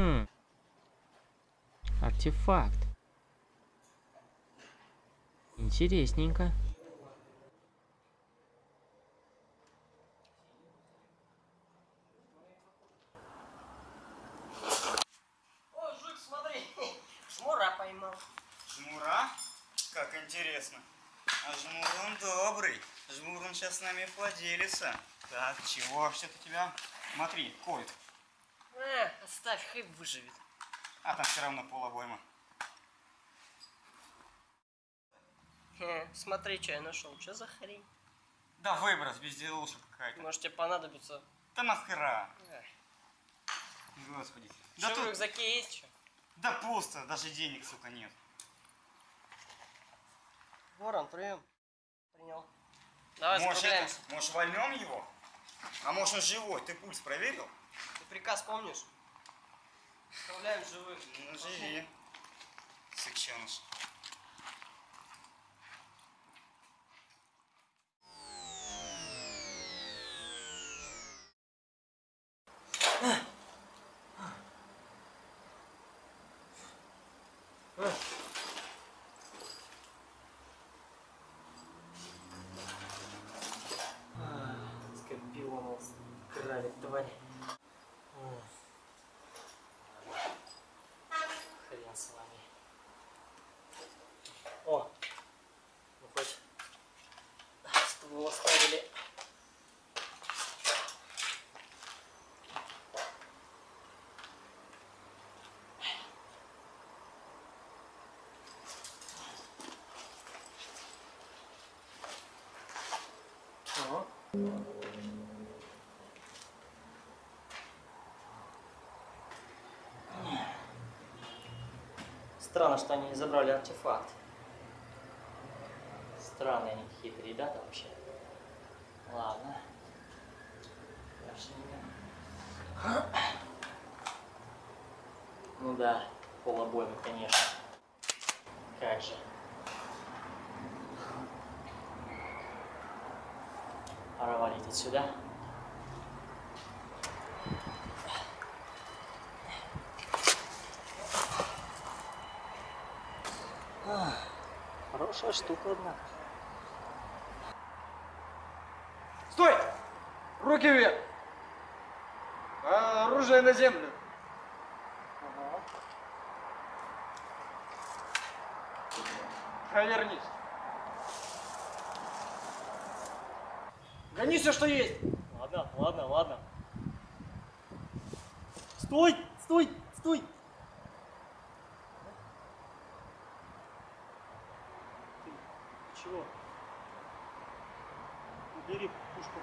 Хм. Артефакт. Интересненько. О, жук, смотри, шмура поймал. Жмура? Как интересно. А Жмур он добрый. Жмур он сейчас с нами поделится. Так, чего это тебя? Смотри, колет. А, оставь, хай выживет. А там все равно полобойма. Хе, смотри, что я нашел. Что за хрень? Да выброс, безделушка какая-то. Может тебе понадобится. Да нахера? Эх, Господи. Да Что в тут... рюкзаке есть что? Да пусто, даже денег, сука, нет. Ворон, прием. Принял. Давай может, это, может, вольнем его? А может, он живой? Ты пульс проверил? Приказ помнишь? Справляем живых. Ну, живи. Сыкченыш. Скорпион грабит, тварь. Хрен с вами. О! Ну хоть ствол оставили. Ага. Странно, что они не забрали артефакт. Странные они хитрые ребята вообще. Ладно. Дальше не- Ну да, полобоймы, конечно. Как же. Пора валить отсюда. Хорошая штука, однако. Стой! Руки вверх! А, оружие на землю. Ага. Провернись. Гони все, что есть. Ладно, ладно, ладно. Стой! Стой! Стой! Ты чего? Убери пушку.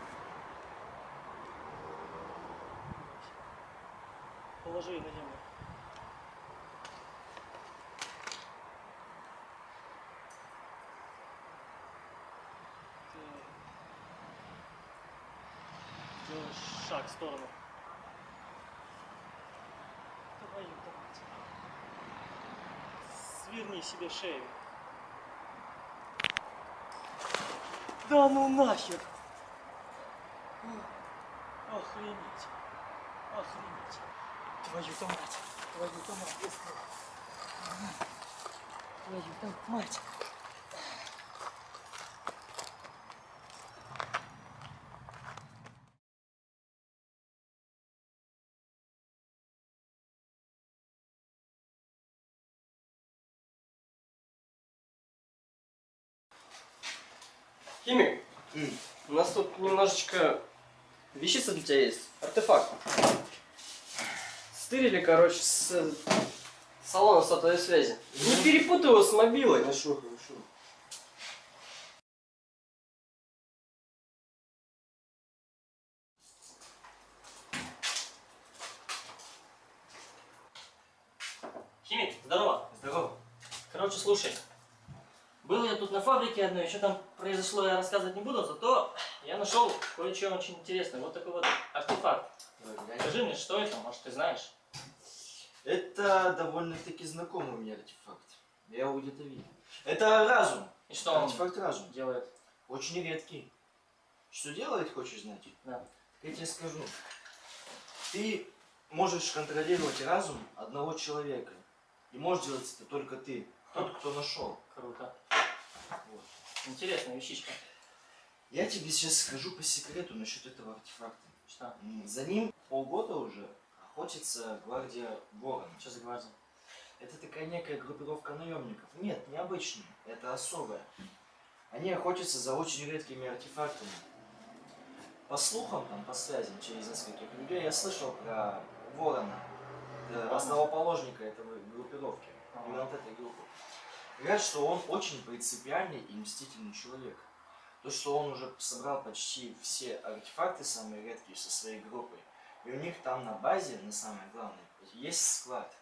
Положи на землю. Шаг в сторону. Мать. Сверни себе шею. Да ну нахер! Охренеть. Охренеть. Твою-то мать. Твою-то мать. Твою-то мать. Химик, у нас тут немножечко вещица для тебя есть. Артефакт. Стырили, короче, с э, салона сотовой связи. Не перепутай его с мобилой. Хорошо, хорошо. Химик, здорово. Здорово. Короче, слушай. Был я тут на фабрике одной, что там произошло, я рассказывать не буду, зато я нашел кое-что очень интересное. Вот такой вот артефакт. Скажи мне, что это, может ты знаешь? Это довольно-таки знакомый мне артефакт. Я его где-то видел. Это разум. И что он Артефакт разум. делает? Очень редкий. Что делает, хочешь знать? Да. Я тебе скажу. Ты можешь контролировать разум одного человека. И можешь делать это только ты. Тот, кто нашел. Круто. Вот. Интересная вещичка. Я тебе сейчас скажу по секрету насчет этого артефакта. Что? За ним полгода уже охотится гвардия Ворон. Что за гвардия? Это такая некая группировка наемников. Нет, необычная. Это особая. Они охотятся за очень редкими артефактами. По слухам, там, по связям через нескольких людей, я слышал про Ворона, э, основоположника этой группировки, именно вот этой группы. Говорят, что он очень принципиальный и мстительный человек. То, что он уже собрал почти все артефакты, самые редкие, со своей группой. И у них там на базе, на самое главное, есть склад.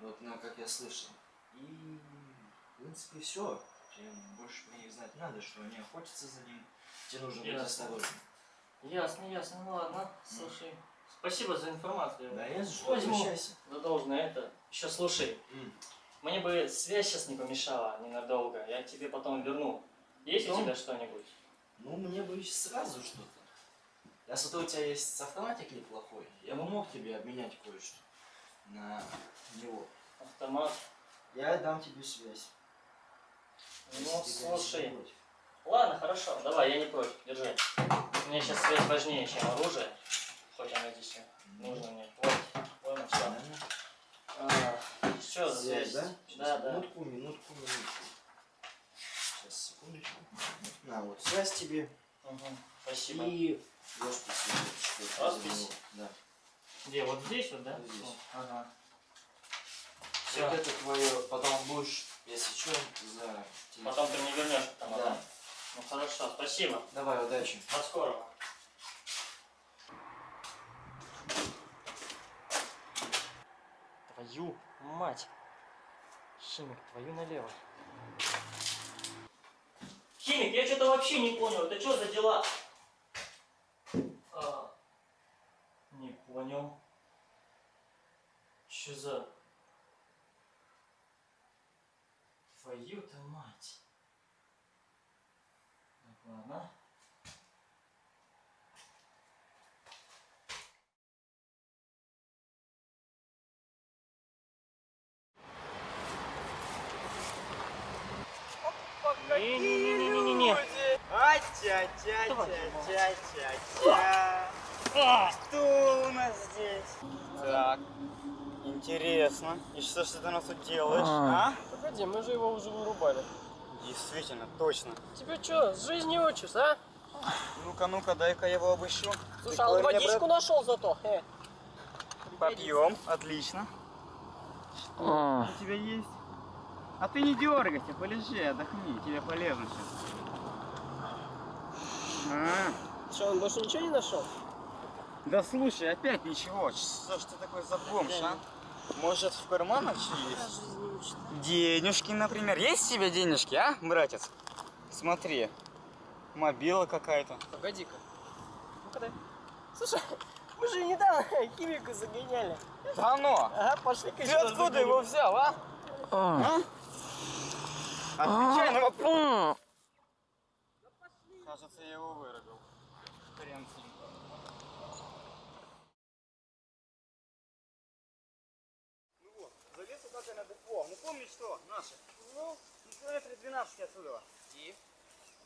Вот, ну, как я слышал. И, в принципе, все. Больше про них знать надо, что они охотятся за ним. Тебе нужно быть осторожным. Ясно, ясно. Ну ладно, слушай. Спасибо за информацию. Да, я что Возьму. обращайся. За должное это. Еще слушай, М. мне бы связь сейчас не помешала ненадолго. Я тебе потом верну. Есть у Потом? тебя что-нибудь? Ну, мне бы сразу что-то. Я смотрю, у тебя есть автоматик неплохой. Я бы мог тебе обменять кое-что на него. Автомат. Я дам тебе связь. Ну, слушай. Ладно, хорошо. Давай, я не против. Держи. У меня сейчас связь важнее, чем оружие. Хоть оно здесь и нужно мне. Вот. Понял, все. Что за Связь, связь? да? Сейчас, Да, да. Минутку, минутку, минутку. Сейчас, секундочку. На, вот связь тебе. Мгм, Спасибо. И роспись. Роспись? Да. Где? Вот здесь вот, да? Вот здесь. Ага. Все. Вот это твое, потом будешь, если что, за. Потом ты мне вернешь автомат. Да. Ну хорошо, спасибо. Давай, удачи. До скорого. Твою мать. Химик, твою налево. Химик, я что-то вообще не понял. Это что за дела? А, не понял. Что за... Твою-то мать. Так, ладно. А-тя-тя-тя-тя-тя. Что у нас здесь? Так, интересно. И что ж ты у нас тут делаешь, а? Погоди, мы же его уже вырубали. Действительно, точно. Тебе что, с жизни учишь, а? Ну-ка, ну-ка, дай-ка я его обыщу. Слушай, а он водичку нашел зато. Э. Попьем, отлично. Что у тебя есть? А ты не дергайся, полежи, отдохни, тебе полезно сейчас. А, Что, он больше ничего не нашел? да слушай, опять ничего. Что ж ты такой за бомж, а? Может в карманах что есть? Денежки, например. Есть у тебя денежки, а, братец? Смотри, мобила какая-то. Погоди-ка. Ну-ка дай. Слушай, мы же недавно химику загоняли. Да ну! Ага, пошли-ка Ты откуда его взял, а? А? Отвечай на вопрос. Кажется, я его вырубил. Хрен с ним. Ну вот, залез куда-то на депо. Ну помнишь что, наши? Ну, ну, километры 12 отсюда. И?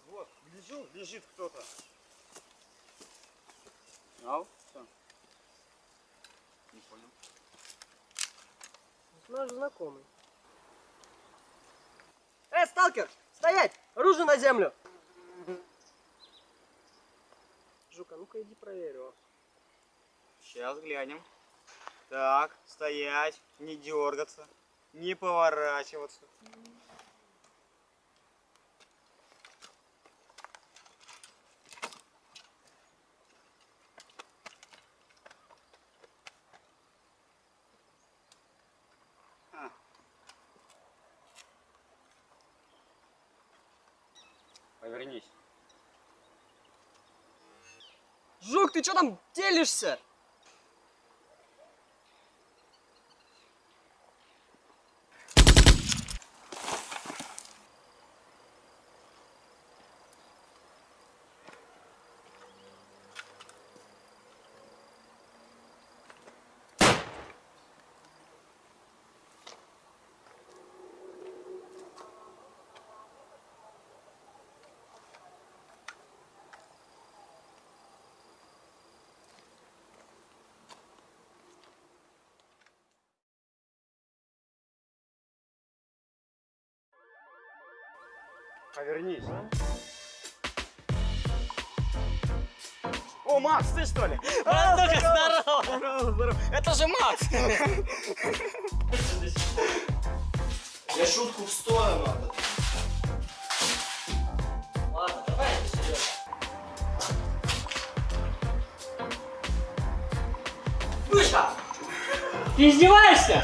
Вот, гляжу, лежит кто-то. Ау, что? Не понял. Наш знакомый. Эй, сталкер, стоять! Оружие на землю! Жука, ну-ка иди проверь его. Сейчас глянем. Так, стоять, не дергаться, не поворачиваться. А. Повернись. Жук, ты что там телишься? Повернись. О, Макс, ты что ли? А, ну-ка, здорово! Здорово, здорово. Это же Макс! Я шутку в сторону. а то- Ладно, давай это серьезно. Мышка! Ты издеваешься?